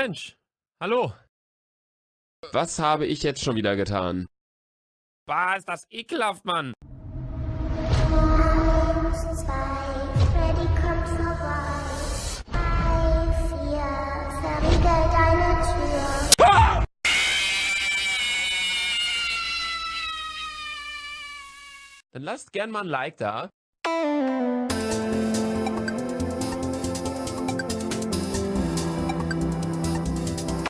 Mensch, hallo. Was habe ich jetzt schon wieder getan? Bah, ist das ekelhaft, Mann. Eins, zwei, Freddy Tür. Dann lasst gern mal ein Like da.